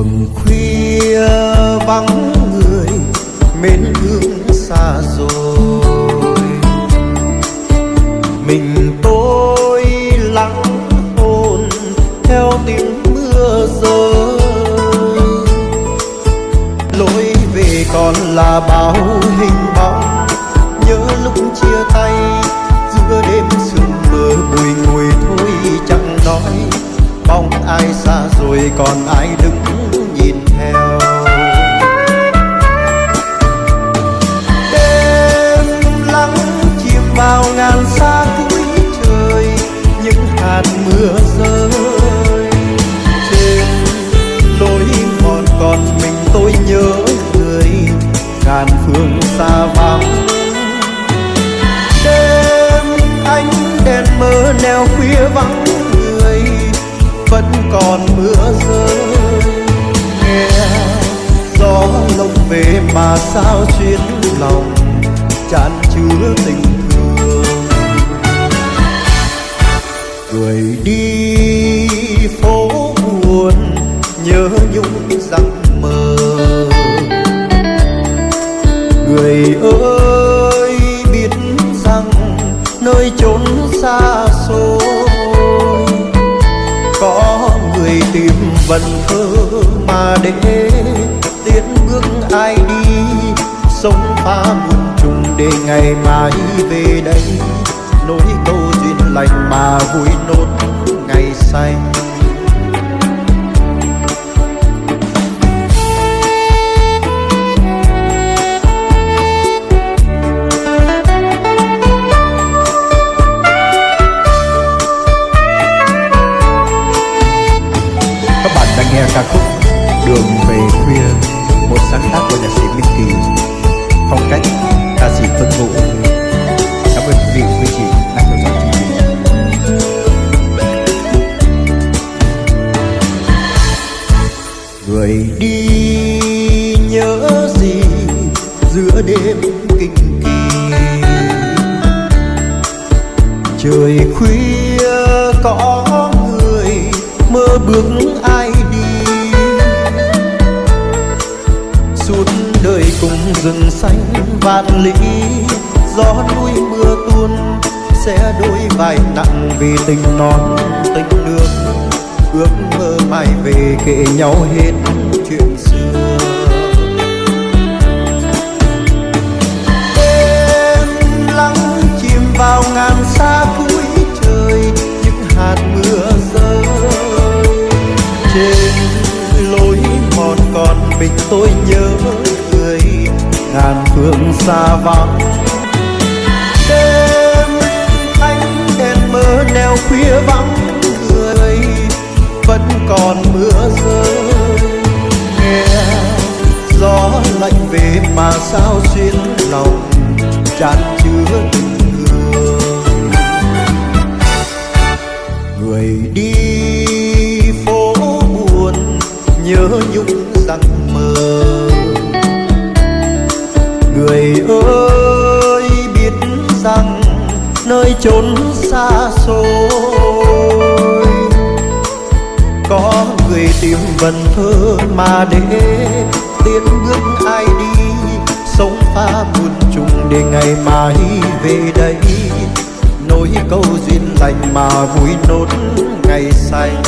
đường khuya vắng người, mến thương xa rồi. Mình tôi lắng hồn theo tiếng mưa rơi. Lối về còn là bao hình bóng, nhớ lúc chia tay giữa đêm sương mờ bùi ngùi thôi chẳng nói. Bóng ai xa rồi còn ai đứng sao chuyến lòng chan chứa tình thương? Người đi phố buồn nhớ nhung rằng mơ. Người ơi, biết rằng nơi chốn xa xôi có người tìm vần thơ mà để tiến bước ai ta sống muôn trùng để ngày mai về đây. Nối câu duyên lành mà vui nốt, ngày xanh Người đi nhớ gì giữa đêm kinh kỳ? Trời khuya có người, mơ bước ai đi? Suốt đời cùng rừng xanh vạn lý, gió núi mưa tuôn sẽ đôi vai nặng vì tình non, tình nước. Ước mơ mãi về kể nhau hết. Mình tôi nhớ người ngàn phương xa vắng. Đêm anh đèn mơ neo khuya vắng, người vẫn còn mưa rơi. Nghe gió lạnh về mà sao xuyên lòng tràn chứa tình thương. Người đi chốn xa xôi. Có người tìm vần thơ mà để tiến bước ai đi, sống pha buồn chung để ngày mai về đây. Nối câu duyên lành mà vui nốt ngày xanh.